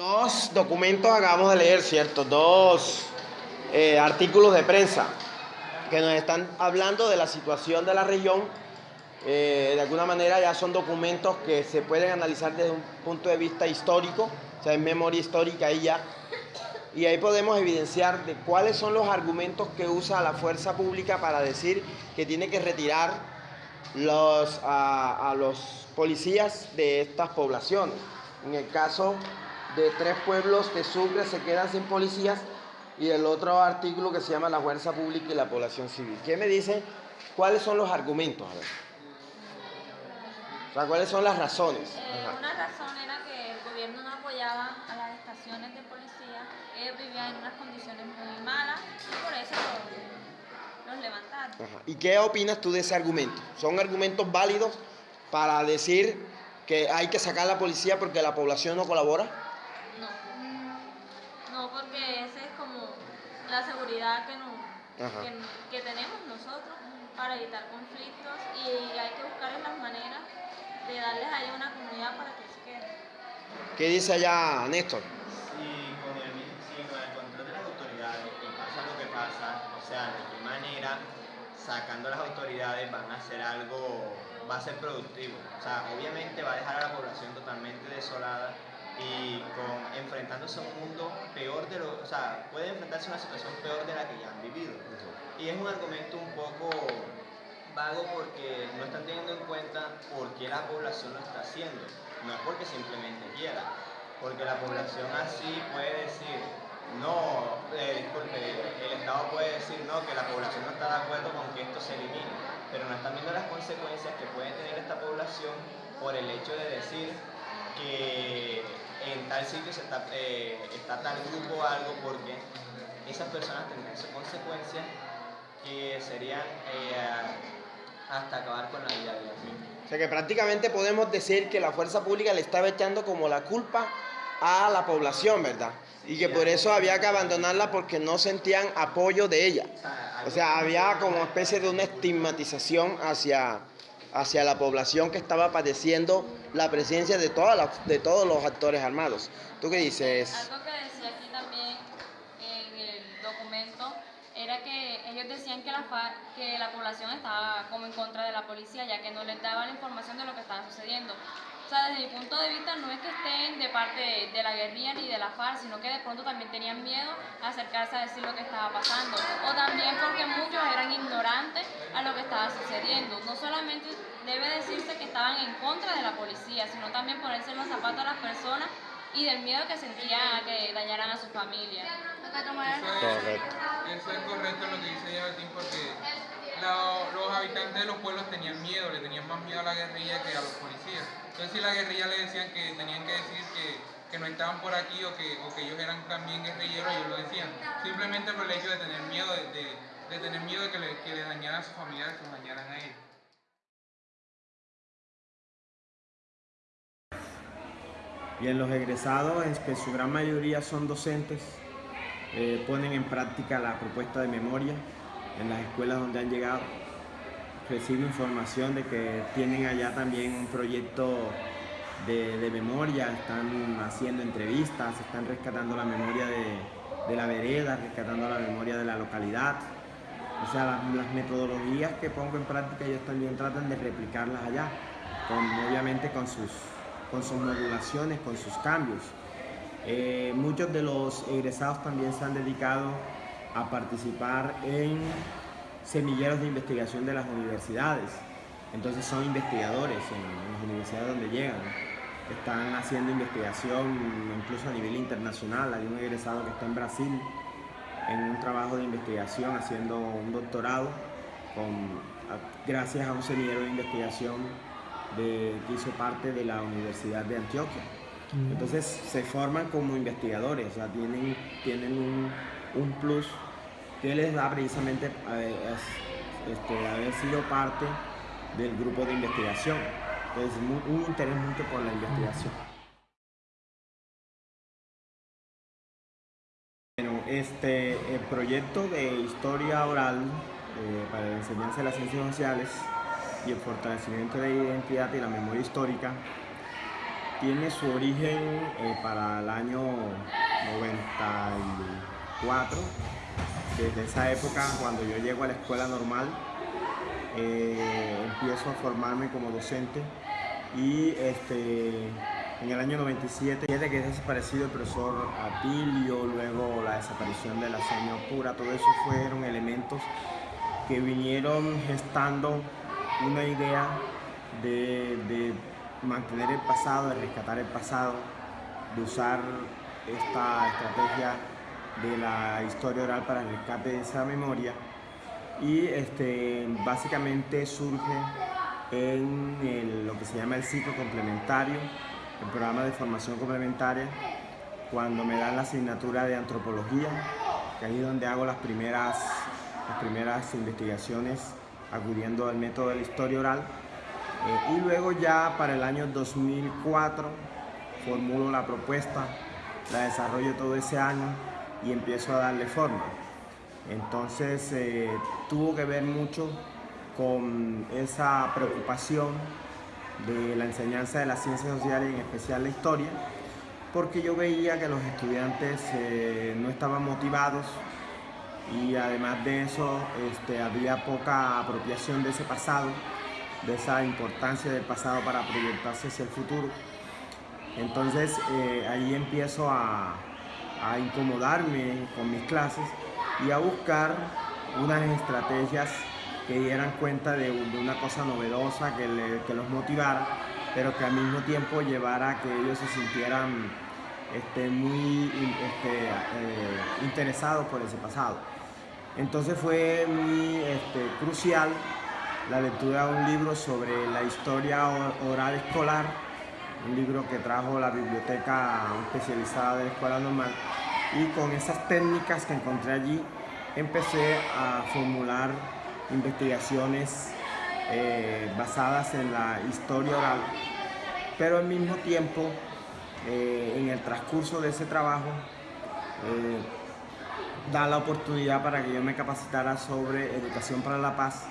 Dos documentos acabamos de leer, ¿cierto? Dos eh, artículos de prensa que nos están hablando de la situación de la región. Eh, de alguna manera ya son documentos que se pueden analizar desde un punto de vista histórico, o sea, en memoria histórica ahí ya. Y ahí podemos evidenciar de cuáles son los argumentos que usa la fuerza pública para decir que tiene que retirar los, a, a los policías de estas poblaciones. En el caso de tres pueblos de Sucre se quedan sin policías y el otro artículo que se llama la fuerza pública y la población civil. ¿Qué me dice? ¿Cuáles son los argumentos? A ver. O sea, ¿cuáles son las razones? Eh, una razón era que el gobierno no apoyaba a las estaciones de policía, ellos vivían en unas condiciones muy malas y por eso los, los levantaron. Ajá. ¿Y qué opinas tú de ese argumento? ¿Son argumentos válidos para decir que hay que sacar a la policía porque la población no colabora? No, no porque esa es como la seguridad que, no, Ajá. Que, que tenemos nosotros para evitar conflictos y hay que buscar las maneras de darles ahí a una comunidad para que se queden. ¿Qué dice allá Néstor? Si con, el, si con el control de las autoridades y pasa lo que pasa, o sea, de qué manera sacando a las autoridades van a hacer algo, va a ser productivo. O sea, obviamente va a dejar a la población totalmente desolada y con, enfrentándose a un mundo peor de lo, o sea, puede enfrentarse a una situación peor de la que ya han vivido. Y es un argumento un poco vago porque no están teniendo en cuenta por qué la población lo está haciendo. No es porque simplemente quiera, porque la población así puede decir, no, eh, disculpe, el Estado puede decir no, que la población no está de acuerdo con que esto se elimine, pero no están viendo las consecuencias que puede tener esta población por el hecho de decir que en tal sitio se está, eh, está tal grupo o algo, porque esas personas tendrán sus consecuencias que serían eh, hasta acabar con la vida de ellos mismos. O sea que prácticamente podemos decir que la fuerza pública le estaba echando como la culpa a la población, ¿verdad? Y que por eso había que abandonarla porque no sentían apoyo de ella. O sea, había como especie de una estigmatización hacia, hacia la población que estaba padeciendo la presencia de, todas de todos los actores armados. ¿Tú qué dices? Algo que decía aquí también en el documento era que ellos decían que la, que la población estaba como en contra de la policía, ya que no les daba la información de lo que estaba sucediendo. O sea, desde mi punto de vista no es que estén de parte de, de la guerrilla ni de la FARC, sino que de pronto también tenían miedo a acercarse a decir lo que estaba pasando. O también porque muchos eran ignorantes a lo que estaba sucediendo. No solamente debe decirse que estaban en contra de la policía, sino también ponerse en los zapatos a las personas y del miedo que sentían a que dañaran a su familia. Correcto. Eso es correcto lo que dice Yabetín porque la- los habitantes de los pueblos tenían miedo, le tenían más miedo a la guerrilla que a los policías. Entonces si la guerrilla le decían que tenían que decir que, que no estaban por aquí o que, o que ellos eran también guerrilleros, ellos lo decían. Simplemente por el hecho de tener miedo de, de- de tener miedo de que le, que dañaran a sus familiares, que dañaran a ellos. Bien, los egresados, en que su gran mayoría son docentes, eh, ponen en práctica la propuesta de memoria en las escuelas donde han llegado. Recibo información de que tienen allá también un proyecto de, de memoria, están haciendo entrevistas, están rescatando la memoria de, de la vereda, rescatando la memoria de la localidad. O sea, las, metodologías que pongo en práctica ellos también tratan de replicarlas allá, obviamente con sus, con sus modulaciones, con sus cambios. Eh, muchos de los egresados también se han dedicado a participar en semilleros de investigación de las universidades. Entonces son investigadores en las universidades donde llegan. Están haciendo investigación incluso a nivel internacional. Hay un egresado que está en Brasil en un trabajo de investigación haciendo un doctorado con, gracias a un semillero de investigación de, que hizo parte de la Universidad de Antioquia. Entonces se forman como investigadores, o sea, tienen, tienen un, un plus que les da precisamente es- este, haber sido parte del grupo de investigación. Entonces, mu- un interés mucho por la investigación. Este, el proyecto de historia oral eh, para la enseñanza de las ciencias sociales y el fortalecimiento de la identidad y la memoria histórica tiene su origen eh, para el año 94. Desde esa época, cuando yo llego a la escuela normal, eh, empiezo a formarme como docente y este, en el año 97, desde que es desaparecido el profesor Atilio, luego la desaparición de la señora Pura, todo eso fueron elementos que vinieron gestando una idea de, mantener el pasado, de rescatar el pasado, de usar esta estrategia de la historia oral para el rescate de esa memoria. Y este, básicamente surge en lo que se llama el ciclo complementario el programa de formación complementaria cuando me dan la asignatura de antropología, que ahí es donde hago las primeras, las primeras investigaciones acudiendo al método de la historia oral. Eh, y luego ya para el año 2004 formulo la propuesta, la desarrollo todo ese año y empiezo a darle forma. Entonces eh, tuvo que ver mucho con esa preocupación de la enseñanza de las ciencias sociales y en especial la historia, porque yo veía que los estudiantes eh, no estaban motivados y además de eso este, había poca apropiación de ese pasado, de esa importancia del pasado para proyectarse hacia el futuro. Entonces eh, ahí empiezo a, a incomodarme con mis clases y a buscar unas estrategias que dieran cuenta de, una cosa novedosa, que, los motivara, pero que al mismo tiempo llevara a que ellos se sintieran este, muy este, eh, interesados por ese pasado. Entonces fue muy este, crucial la lectura de un libro sobre la historia oral escolar, un libro que trajo la biblioteca especializada de la Escuela Normal, y con esas técnicas que encontré allí empecé a formular investigaciones eh, basadas en la historia oral, pero al mismo tiempo, eh, en el transcurso de ese trabajo, eh, da la oportunidad para que yo me capacitara sobre educación para la paz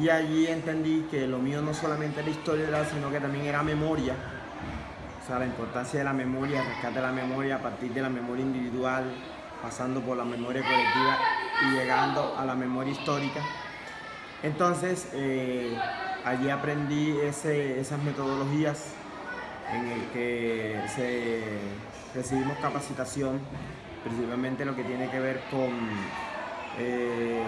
y allí entendí que lo mío no solamente era historia oral, sino que también era memoria, o sea, la importancia de la memoria, rescate de la memoria a partir de la memoria individual, pasando por la memoria colectiva y llegando a la memoria histórica. Entonces, eh, allí aprendí esas metodologías en el que recibimos capacitación, principalmente lo que tiene que ver con eh,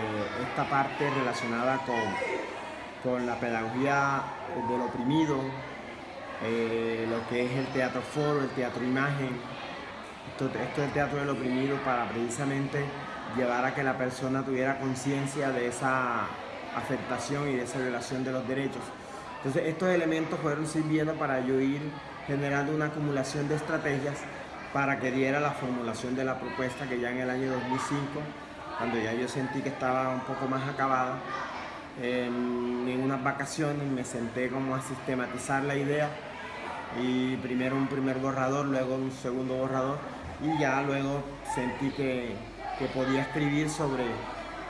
esta parte relacionada con, la pedagogía del oprimido, eh, lo que es el teatro foro, el teatro imagen, esto, esto es teatro del oprimido para precisamente llevar a que la persona tuviera conciencia de esa afectación y de de los derechos. Entonces estos elementos fueron sirviendo para yo ir generando una acumulación de estrategias para que diera la formulación de la propuesta que ya en el año 2005, cuando ya yo sentí que estaba un poco más acabada, en, en unas vacaciones me senté como a sistematizar la idea y primero un primer borrador, luego un segundo borrador y ya luego sentí que, que podía escribir sobre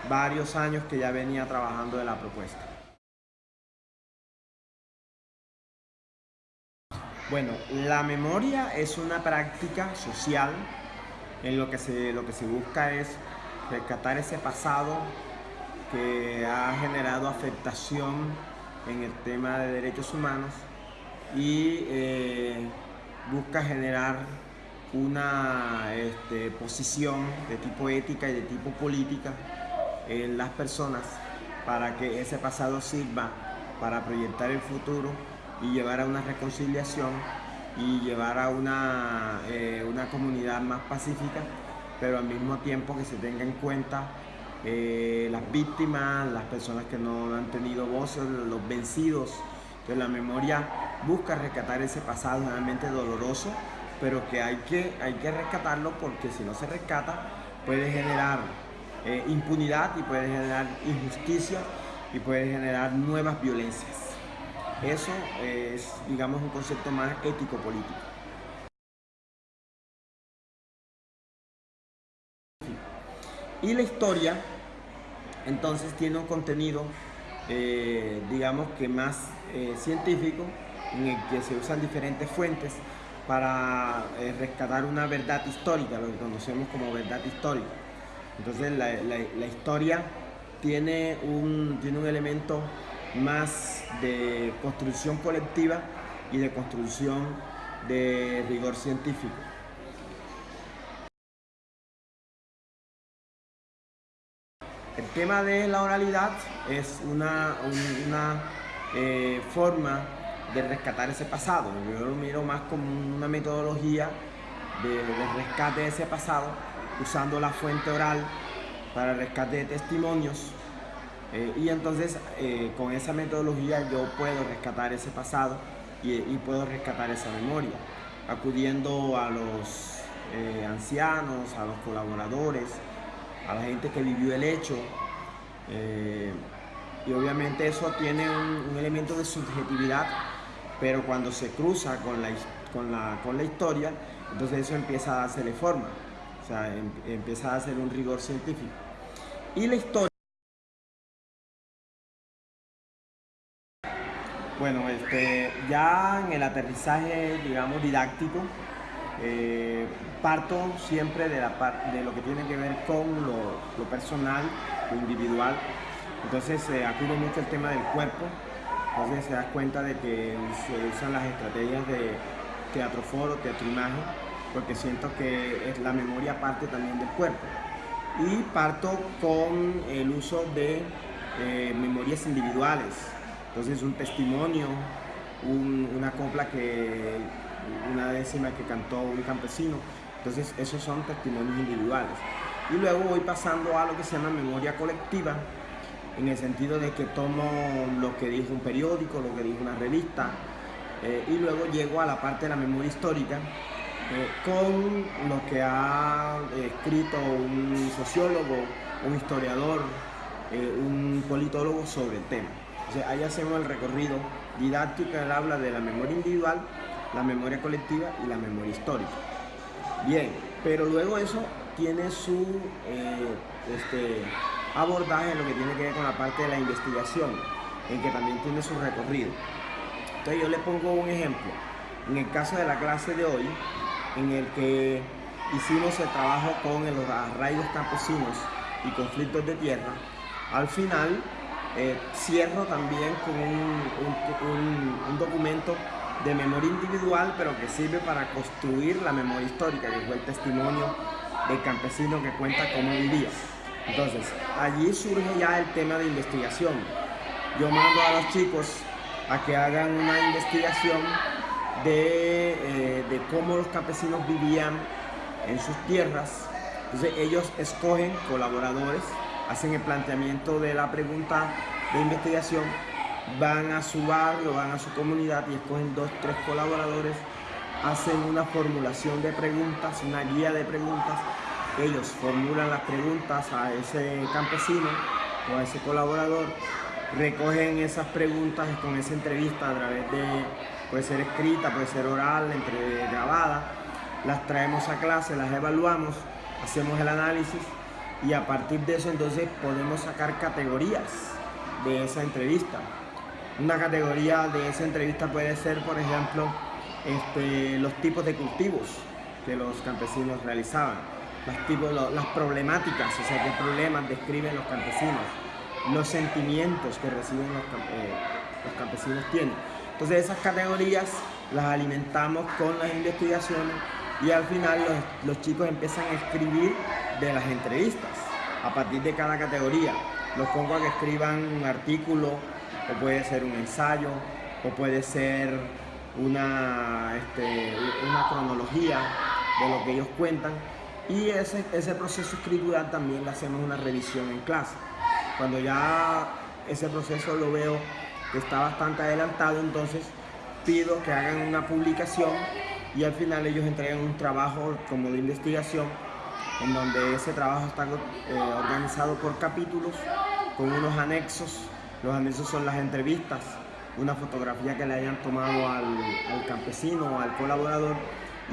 varios años que ya venía trabajando de la propuesta. Bueno, la memoria es una práctica social en lo que se, lo que se busca es rescatar ese pasado que ha generado afectación en el tema de derechos humanos y eh, busca generar una este, posición de tipo ética y de tipo política en las personas para que ese pasado sirva para proyectar el futuro y llevar a una reconciliación y llevar a una, eh, una comunidad más pacífica, pero al mismo tiempo que se tenga en cuenta eh, las víctimas, las personas que no han tenido voces, los vencidos. que la memoria busca rescatar ese pasado realmente doloroso, pero que hay que, hay que rescatarlo porque si no se rescata puede generar eh, impunidad y puede generar injusticia y puede generar nuevas violencias. Eso es, digamos, un concepto más ético-político. Y la historia, entonces, tiene un contenido, eh, digamos que más eh, científico, en el que se usan diferentes fuentes para eh, rescatar una verdad histórica, lo que conocemos como verdad histórica. Entonces la, historia tiene un, tiene un elemento más de construcción colectiva y de construcción de rigor científico. El tema de la oralidad es una, una eh, forma de rescatar ese pasado. Yo lo miro más como una metodología de, rescate de ese pasado, usando la fuente oral para rescate de testimonios. Eh, y entonces eh, con esa metodología yo puedo rescatar ese pasado y, puedo rescatar esa memoria, acudiendo a los eh, ancianos, a los colaboradores, a la gente que vivió el hecho. y obviamente eso tiene un elemento de subjetividad pero cuando se cruza con la, con la, con la historia, entonces eso empieza a darse forma, o sea, em, empieza a hacer un rigor científico. Y la historia... Bueno, este, ya en el aterrizaje, digamos, didáctico, eh, parto siempre de, la, de lo que tiene que ver con lo, personal, lo individual. Entonces se acude mucho el tema del cuerpo, entonces se da cuenta de que se usan las estrategias de teatro foro, teatro imagen, porque siento que la memoria parte también del cuerpo. Y parto con el uso de eh, memorias individuales. Entonces un testimonio, una copla que, una décima que cantó un campesino. Entonces esos son testimonios individuales. Y luego voy pasando a lo que se llama memoria colectiva, en el sentido de que tomo lo que dijo un periódico, lo que dijo una revista, eh, y luego llego a la parte de la memoria histórica eh, con lo que ha escrito un sociólogo, un historiador, eh, un politólogo sobre el tema. ahí hacemos el recorrido didáctico, él habla de la memoria individual, la memoria colectiva y la memoria histórica. Bien, pero luego eso tiene su este, abordaje en lo que tiene que ver con la parte de la investigación, en que también tiene su recorrido. Entonces yo le pongo un ejemplo. En el caso de la clase de hoy, en el que hicimos el trabajo con los arraigos campesinos y conflictos de tierra, al final eh, cierro también con un, documento de memoria individual, pero que sirve para construir la memoria histórica, que fue el testimonio del campesino que cuenta cómo vivía. Entonces, allí surge ya el tema de investigación. Yo mando a los chicos a que hagan una investigación de, eh, cómo los campesinos vivían en sus tierras. Entonces ellos escogen colaboradores, hacen el planteamiento de la pregunta de investigación, van a su barrio, van a su comunidad y escogen dos, tres colaboradores, hacen una formulación de preguntas, una guía de preguntas ellos formulan las preguntas a ese campesino o a ese colaborador, recogen esas preguntas con esa entrevista a través de, puede ser escrita, puede ser oral, entre grabada, las traemos a clase, las evaluamos, hacemos el análisis y a partir de eso entonces podemos sacar categorías de esa entrevista. Una categoría de esa entrevista puede ser, por ejemplo, este, los tipos de cultivos que los campesinos realizaban las, tipos, las problemáticas, o sea, qué problemas describen los campesinos, los sentimientos que reciben los, eh, los campesinos tienen. Entonces esas categorías las alimentamos con las investigaciones y al final los, chicos empiezan a escribir de las entrevistas a partir de cada categoría. Los pongo a que escriban un artículo o puede ser un ensayo o puede ser una, este, cronología de lo que ellos cuentan y ese, ese proceso escritural también le hacemos una revisión en clase. Cuando ya ese proceso lo veo está bastante adelantado, entonces pido que hagan una publicación y al final ellos entregan un trabajo como de investigación en donde ese trabajo está eh, organizado por capítulos con unos anexos. Los anexos son las entrevistas, una fotografía que le hayan tomado al, campesino o al colaborador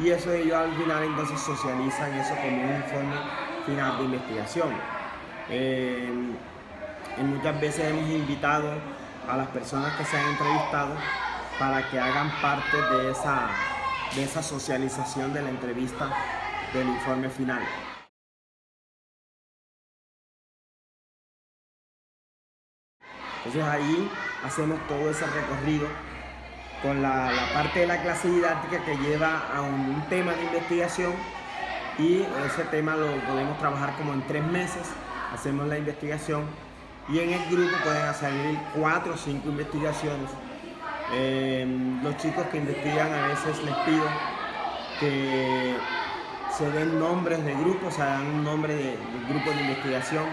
y eso ellos al final entonces socializan eso como un informe final de investigación. Eh, muchas veces hemos invitado a las personas que se han entrevistado para que hagan parte de esa, de esa socialización de la entrevista del informe final. Entonces ahí hacemos todo ese recorrido con la, parte de la clase didáctica que lleva a un, tema de investigación y ese tema lo podemos trabajar como en tres meses, hacemos la investigación y en el grupo pueden salir cuatro o cinco investigaciones. Em, los chicos que investigan a veces les pido que se den nombres de grupos, se dan un nombre de, de grupo de investigación,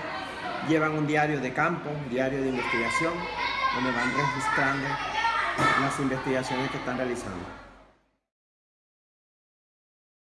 llevan un diario de campo, un diario de investigación, donde van registrando las investigaciones que están realizando.